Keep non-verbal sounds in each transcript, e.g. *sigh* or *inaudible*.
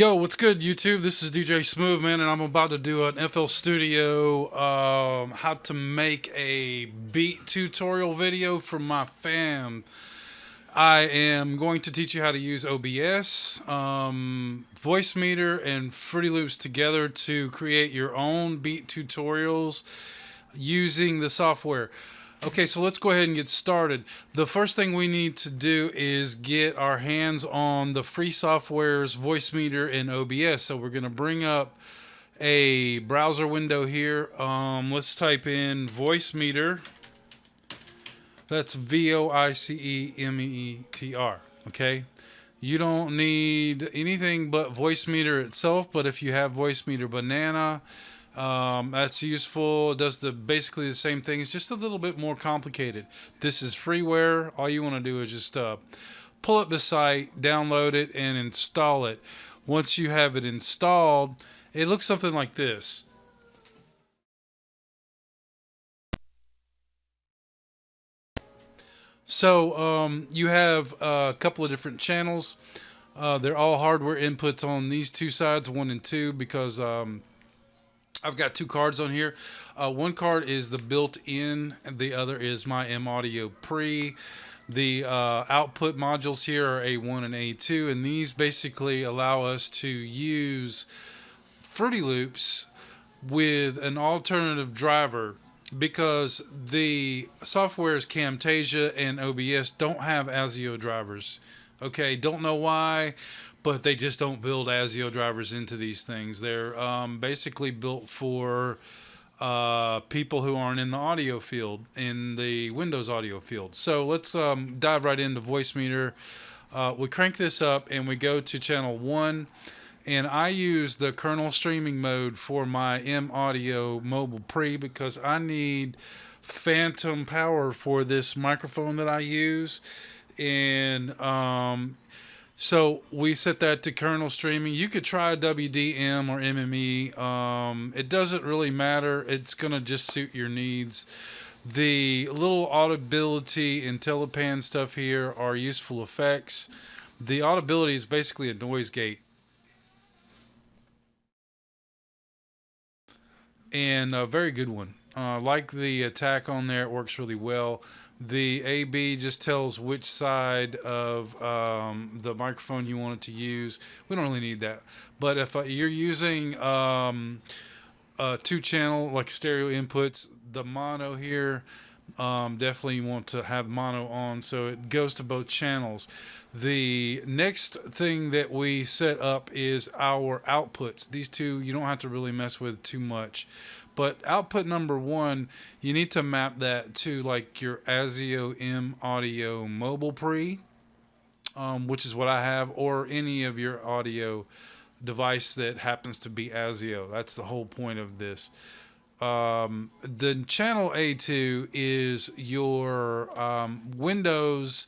Yo, what's good, YouTube? This is DJ Smooth, man, and I'm about to do an FL Studio um, how to make a beat tutorial video for my fam. I am going to teach you how to use OBS, um, Voicemeeter, and Fruity Loops together to create your own beat tutorials using the software. Okay, so let's go ahead and get started. The first thing we need to do is get our hands on the free software's Voicemeeter and OBS. So we're going to bring up a browser window here. Um, let's type in Voicemeeter. That's V-O-I-C-E-M-E-E-T-R. Okay. You don't need anything but Voicemeeter itself, but if you have Voicemeeter Banana, um, that's useful. Does the basically the same thing. It's just a little bit more complicated. This is freeware. All you want to do is just uh, pull up the site, download it, and install it. Once you have it installed, it looks something like this. So um, you have a couple of different channels. Uh, they're all hardware inputs on these two sides, one and two, because um, I've got two cards on here. Uh, one card is the built-in, the other is my M Audio Pre. The uh, output modules here are A1 and A2, and these basically allow us to use Fruity Loops with an alternative driver because the softwares Camtasia and OBS don't have ASIO drivers. Okay, don't know why but they just don't build ASIO drivers into these things. They're um, basically built for uh, people who aren't in the audio field, in the Windows audio field. So let's um, dive right into Voicemeeter. Uh, we crank this up and we go to channel one. And I use the kernel streaming mode for my M Audio Mobile Pre because I need phantom power for this microphone that I use. And um, so we set that to kernel streaming. You could try WDM or MME. Um, it doesn't really matter. It's going to just suit your needs. The little audibility and telepan stuff here are useful effects. The audibility is basically a noise gate. And a very good one. Uh, like the attack on there, it works really well. The AB just tells which side of um, the microphone you want it to use. We don't really need that. But if uh, you're using um, two channel, like stereo inputs, the mono here, um, definitely want to have mono on so it goes to both channels. The next thing that we set up is our outputs. These two you don't have to really mess with too much. But output number one, you need to map that to like your ASIO M Audio Mobile Pre, um, which is what I have, or any of your audio device that happens to be ASIO. That's the whole point of this. Um, the channel A2 is your um, Windows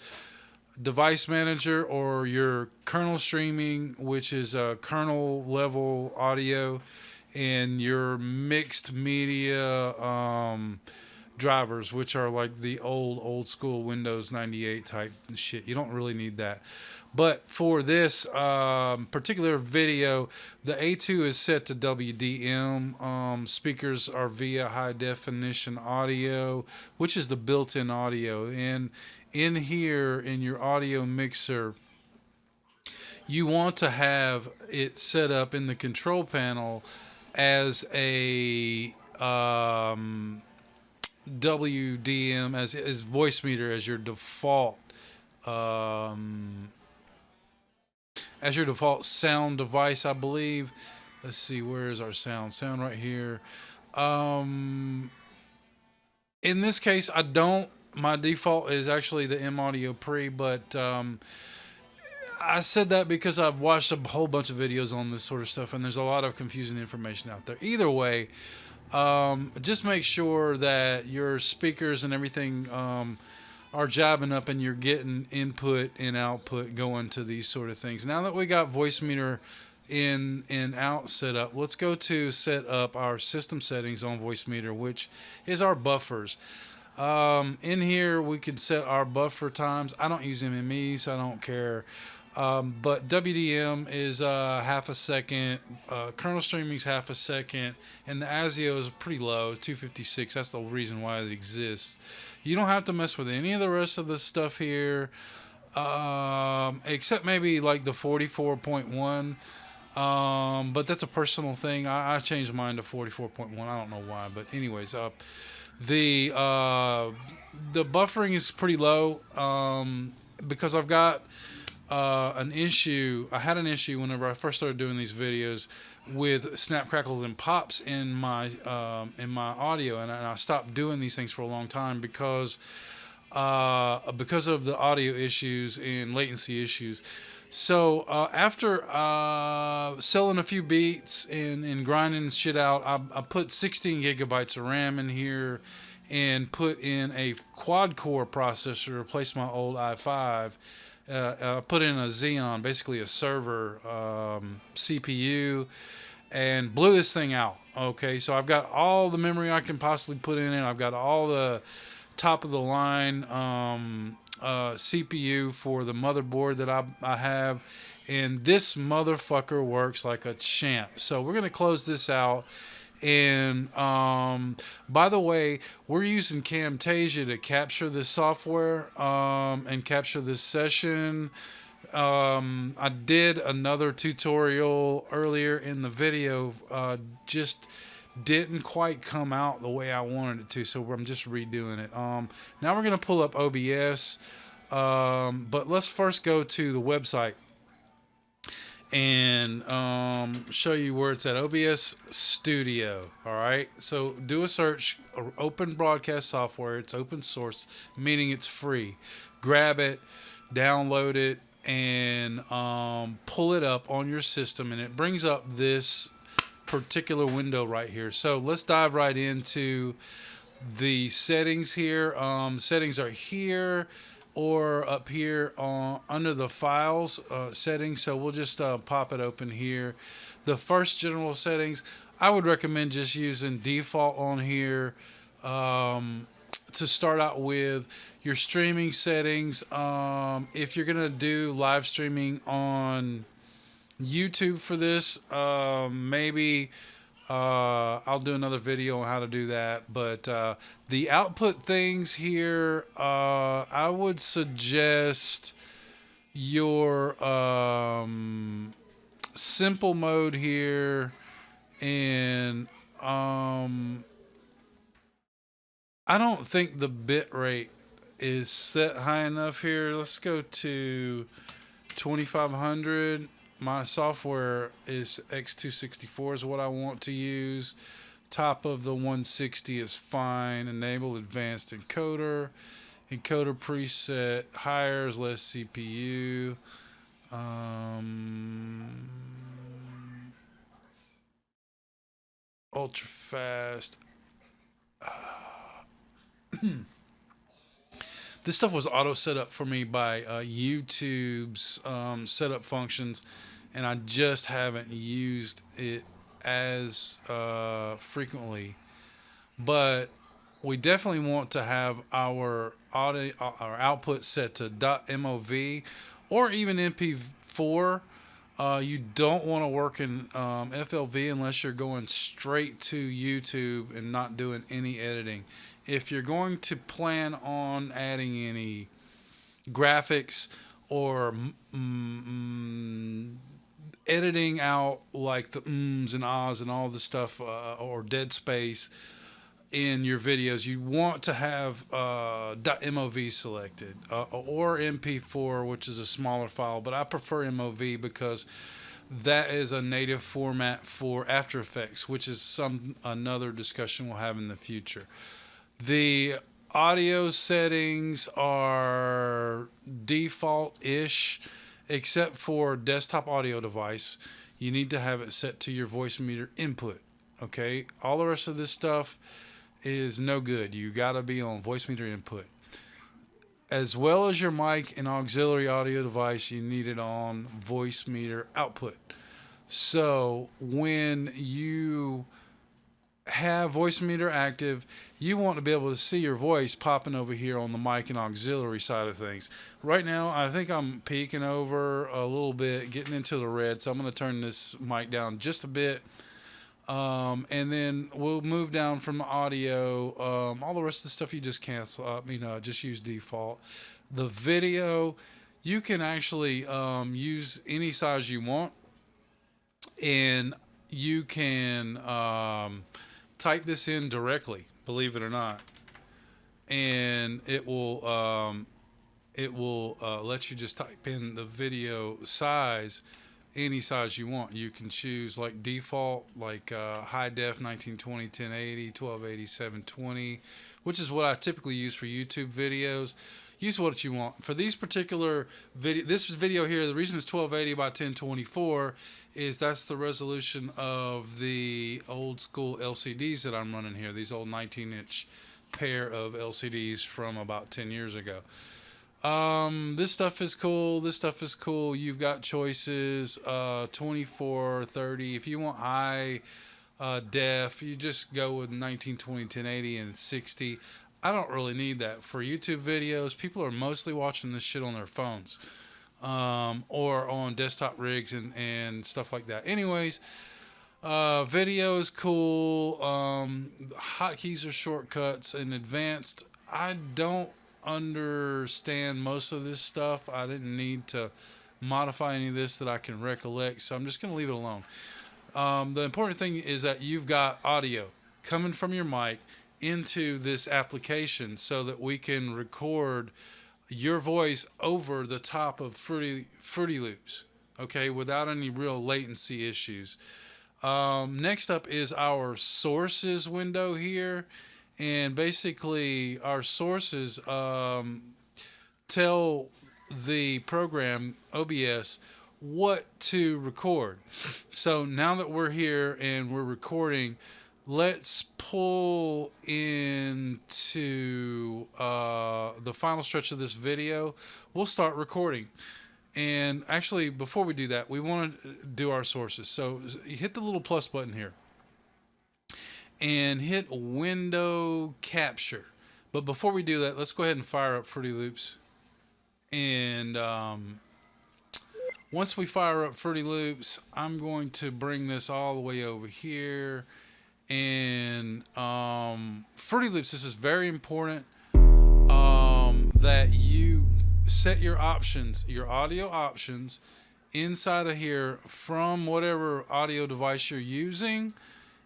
device manager or your kernel streaming, which is a kernel level audio in your mixed media um, drivers, which are like the old, old school Windows 98 type shit. You don't really need that. But for this um, particular video, the A2 is set to WDM. Um, speakers are via high definition audio, which is the built in audio. And in here, in your audio mixer, you want to have it set up in the control panel as a um, WDM as as Voicemeeter as your default um, as your default sound device, I believe. Let's see, where is our sound? Sound right here. Um, in this case, I don't. My default is actually the M Audio Pre, but um, I said that because I've watched a whole bunch of videos on this sort of stuff, and there's a lot of confusing information out there. Either way, um, just make sure that your speakers and everything um, are jabbing up and you're getting input and output going to these sort of things. Now that we got Voicemeeter in and out set up, let's go to set up our system settings on Voicemeeter, which is our buffers. Um, in here, we can set our buffer times. I don't use MME, so I don't care. Um, but WDM is uh, half a second, uh, kernel streaming is half a second, and the ASIO is pretty low, 256. That's the reason why it exists. You don't have to mess with any of the rest of the stuff here, um, except maybe like the 44.1. Um, but that's a personal thing. I, I changed mine to 44.1. I don't know why, but anyways, uh, the uh, the buffering is pretty low um, because I've got uh, an issue. I had an issue whenever I first started doing these videos with snap crackles and pops in my um, in my audio, and I, and I, stopped doing these things for a long time because uh, because of the audio issues and latency issues. So uh, after uh, selling a few beats and, and grinding shit out, I, I put 16 gigabytes of RAM in here and put in a quad core processor to replace my old i5 uh, uh, put in a Xeon, basically a server um, CPU, and blew this thing out. Okay, so I've got all the memory I can possibly put in it. I've got all the top of the line um, uh, CPU for the motherboard that I, I have, and this motherfucker works like a champ. So we're gonna close this out and um, by the way, we're using Camtasia to capture this software um, and capture this session. Um, I did another tutorial earlier in the video, uh, just didn't quite come out the way I wanted it to, so I'm just redoing it. Um, now we're going to pull up OBS, um, but let's first go to the website and um, show you where it's at OBS Studio. All right, so do a search, open broadcast software. It's open source, meaning it's free. Grab it, download it, and um, pull it up on your system, and it brings up this particular window right here. So let's dive right into the settings here. Um, settings are here or up here on under the files uh, settings. So we'll just uh, pop it open here. The first general settings, I would recommend just using default on here um, to start out with your streaming settings. Um, if you're gonna do live streaming on YouTube for this, um, maybe uh, I'll do another video on how to do that. But uh, the output things here, uh, I would suggest your um, simple mode here. And um, I don't think the bit rate is set high enough here. Let's go to 2500 my software is X264 is what I want to use. Top of the 160 is fine. Enable advanced encoder. Encoder preset higher less CPU. Um, ultra fast. this stuff was auto set up for me by uh, YouTube's um, setup functions and I just haven't used it as uh, frequently. But we definitely want to have our audio, our output set to .mov or even MP4. Uh, you don't want to work in um, FLV unless you're going straight to YouTube and not doing any editing. If you're going to plan on adding any graphics or editing out like the ums and ahs and all the stuff uh, or dead space in your videos, you want to have uh, .mov selected uh, or MP4, which is a smaller file. But I prefer MOV because that is a native format for After Effects, which is some another discussion we'll have in the future. The audio settings are default-ish except for desktop audio device, you need to have it set to your Voicemeeter input. Okay, all the rest of this stuff is no good. You got to be on Voicemeeter input. As well as your mic and auxiliary audio device, you need it on Voicemeeter output. So when you have Voicemeeter active, you want to be able to see your voice popping over here on the mic and auxiliary side of things. Right now, I think I'm peeking over a little bit, getting into the red, so I'm going to turn this mic down just a bit. Um, and then we'll move down from audio. Um, all the rest of the stuff you just cancel up, you know, just use default. The video, you can actually um, use any size you want. And you can um, type this in directly, believe it or not, and it will um, it will uh, let you just type in the video size, any size you want. You can choose like default, like uh, high def 1920, 1080, 1280, 720, which is what I typically use for YouTube videos. Use what you want. For these particular video, this video here, the reason it's 1280 by 1024 is that's the resolution of the old school LCDs that I'm running here. These old 19 inch pair of LCDs from about 10 years ago. Um, this stuff is cool. This stuff is cool. You've got choices, uh, 24, 30. If you want high uh, def, you just go with 1920, 1080, and 60. I don't really need that for YouTube videos. People are mostly watching this shit on their phones um, or on desktop rigs and, and stuff like that. Anyways, uh, video is cool. Um, hotkeys are shortcuts and advanced. I don't understand most of this stuff. I didn't need to modify any of this that I can recollect, so I'm just going to leave it alone. Um, the important thing is that you've got audio coming from your mic into this application so that we can record your voice over the top of Fruity Fruity Loops, okay, without any real latency issues. Um, next up is our sources window here, and basically our sources um, tell the program OBS what to record. *laughs* So now that we're here and we're recording let's pull into uh, the final stretch of this video. We'll start recording. And actually, before we do that, we want to do our sources. So hit the little plus button here and hit window capture. But before we do that, let's go ahead and fire up Fruity Loops. And um, once we fire up Fruity Loops, I'm going to bring this all the way over here and um, Fruity Loops, this is very important um, that you set your options, your audio options inside of here from whatever audio device you're using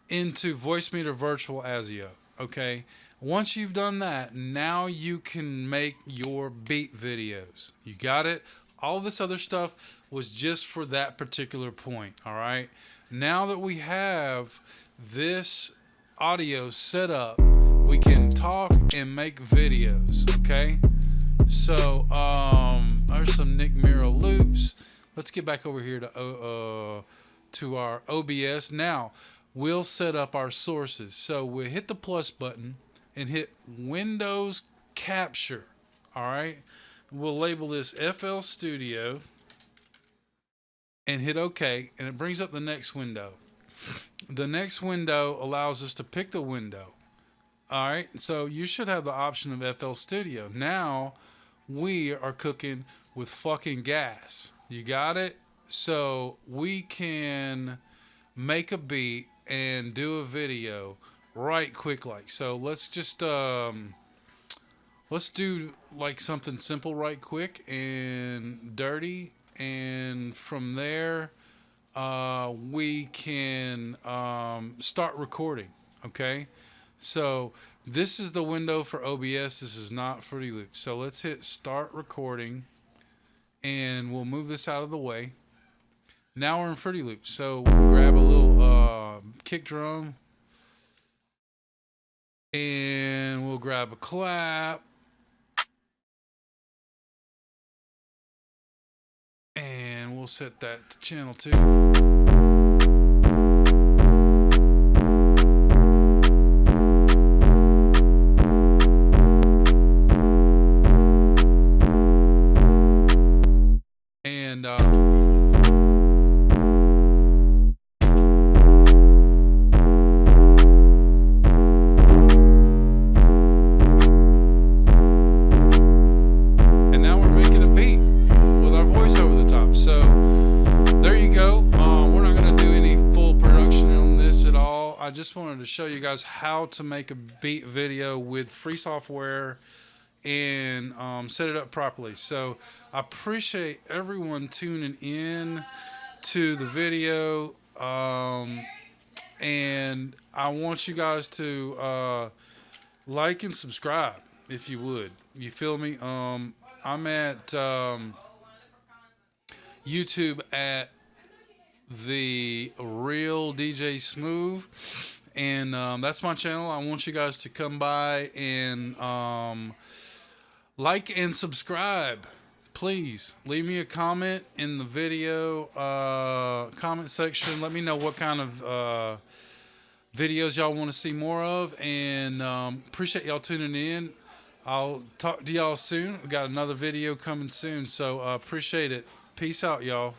into Voicemeeter Virtual ASIO. Okay. Once you've done that, now you can make your beat videos. You got it? All this other stuff was just for that particular point. All right. Now that we have this audio setup, we can talk and make videos, okay? So, um, there's some Nick Miro loops. Let's get back over here to, uh, to our OBS. Now, we'll set up our sources. So we hit the plus button and hit Windows Capture, all right? We'll label this FL Studio and hit OK, and it brings up the next window. *laughs* The next window allows us to pick the window. All right, so you should have the option of FL Studio. Now we are cooking with fucking gas. You got it? So we can make a beat and do a video right quick like. So let's just um let's do like something simple right quick and dirty and from there uh, we can um, start recording. Okay, so this is the window for OBS. This is not Fruity Loops. So let's hit start recording, and we'll move this out of the way. Now we're in Fruity Loops. So we'll grab a little uh, kick drum, and we'll grab a clap. And we'll set that to channel two. I just wanted to show you guys how to make a beat video with free software and um, set it up properly. So I appreciate everyone tuning in to the video. Um, and I want you guys to uh, like and subscribe if you would. You feel me? Um, I'm at um, YouTube at the real DJ Smooth, and um, that's my channel. I want you guys to come by and um, like and subscribe. Please leave me a comment in the video uh, comment section. Let me know what kind of uh, videos y'all want to see more of, and um, appreciate y'all tuning in. I'll talk to y'all soon. We got another video coming soon, so uh, appreciate it. Peace out, y'all.